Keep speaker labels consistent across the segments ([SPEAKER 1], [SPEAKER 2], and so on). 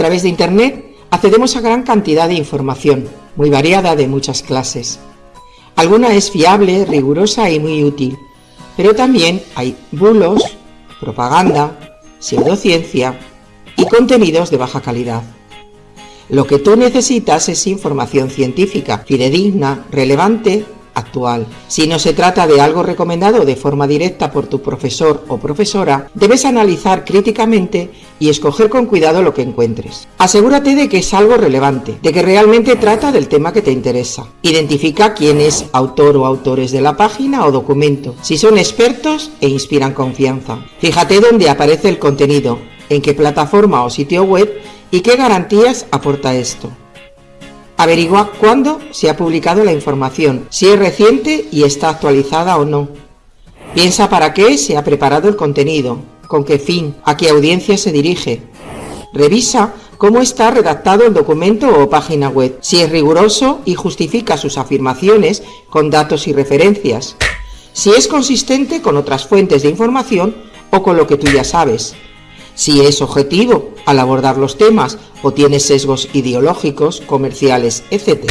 [SPEAKER 1] través de Internet accedemos a gran cantidad de información, muy variada de muchas clases. Alguna es fiable, rigurosa y muy útil, pero también hay bulos, propaganda, pseudociencia y contenidos de baja calidad. Lo que tú necesitas es información científica, fidedigna, relevante Si no se trata de algo recomendado de forma directa por tu profesor o profesora, debes analizar críticamente y escoger con cuidado lo que encuentres. Asegúrate de que es algo relevante, de que realmente trata del tema que te interesa. Identifica quién es autor o autores de la página o documento, si son expertos e inspiran confianza. Fíjate dónde aparece el contenido, en qué plataforma o sitio web y qué garantías aporta esto. Averigua cuándo se ha publicado la información, si es reciente y está actualizada o no. Piensa para qué se ha preparado el contenido, con qué fin, a qué audiencia se dirige. Revisa cómo está redactado el documento o página web, si es riguroso y justifica sus afirmaciones con datos y referencias, si es consistente con otras fuentes de información o con lo que tú ya sabes si es objetivo al abordar los temas o tiene sesgos ideológicos, comerciales, etc.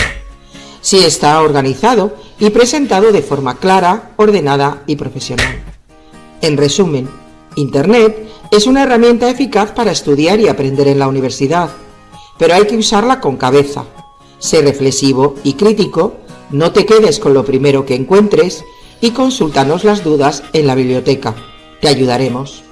[SPEAKER 1] Si está organizado y presentado de forma clara, ordenada y profesional. En resumen, Internet es una herramienta eficaz para estudiar y aprender en la universidad, pero hay que usarla con cabeza. Sé reflexivo y crítico, no te quedes con lo primero que encuentres y consúltanos las dudas en la biblioteca. Te ayudaremos.